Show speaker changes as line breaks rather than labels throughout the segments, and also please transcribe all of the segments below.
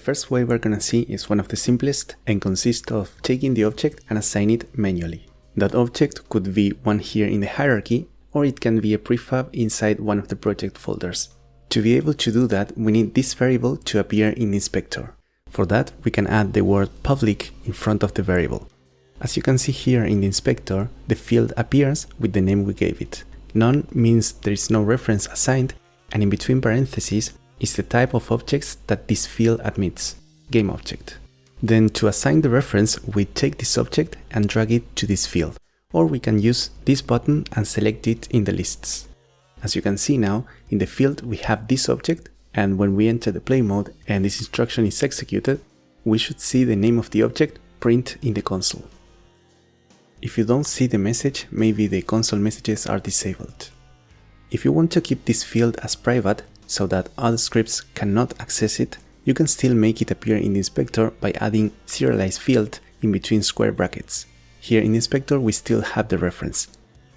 First way we're gonna see is one of the simplest and consists of taking the object and assign it manually. That object could be one here in the hierarchy or it can be a prefab inside one of the project folders. To be able to do that, we need this variable to appear in inspector. For that, we can add the word public in front of the variable. As you can see here in the inspector, the field appears with the name we gave it. None means there is no reference assigned, and in between parentheses is the type of objects that this field admits, game object. Then to assign the reference, we take this object and drag it to this field, or we can use this button and select it in the lists. As you can see now, in the field we have this object, and when we enter the play mode and this instruction is executed, we should see the name of the object print in the console. If you don't see the message, maybe the console messages are disabled. If you want to keep this field as private, so that other scripts cannot access it, you can still make it appear in the inspector by adding serialized field in between square brackets. Here in inspector we still have the reference.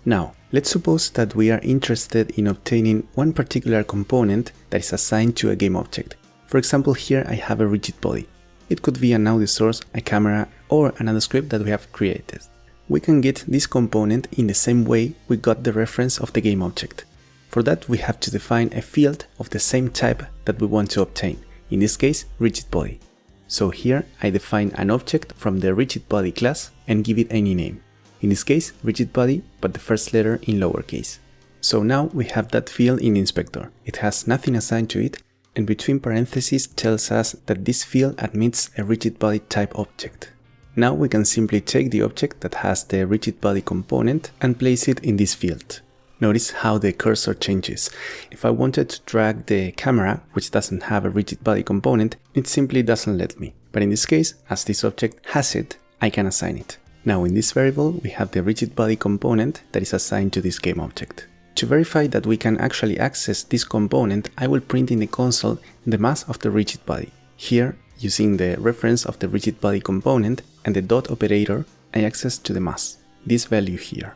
Now, let's suppose that we are interested in obtaining one particular component that is assigned to a game object. For example, here I have a rigid body. It could be an audio source, a camera, or another script that we have created. We can get this component in the same way we got the reference of the game object. For that we have to define a field of the same type that we want to obtain, in this case rigid body. So here I define an object from the rigid body class and give it any name. In this case rigid body but the first letter in lowercase. So now we have that field in inspector. It has nothing assigned to it and between parentheses tells us that this field admits a rigid body type object. Now we can simply take the object that has the rigid body component and place it in this field. Notice how the cursor changes. If I wanted to drag the camera, which doesn't have a rigid body component, it simply doesn't let me. But in this case, as this object has it, I can assign it. Now in this variable, we have the rigid body component that is assigned to this game object. To verify that we can actually access this component, I will print in the console the mass of the rigid body. Here, using the reference of the rigid body component and the dot operator, I access to the mass, this value here.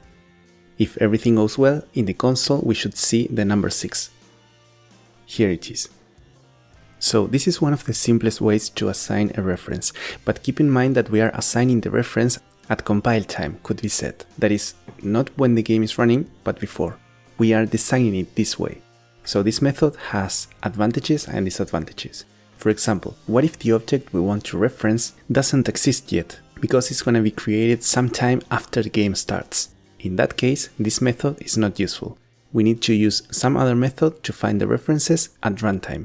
If everything goes well, in the console we should see the number 6. Here it is. So this is one of the simplest ways to assign a reference, but keep in mind that we are assigning the reference at compile time, could be said. That is, not when the game is running, but before. We are designing it this way. So this method has advantages and disadvantages. For example, what if the object we want to reference doesn't exist yet, because it's gonna be created sometime after the game starts. In that case, this method is not useful. We need to use some other method to find the references at runtime.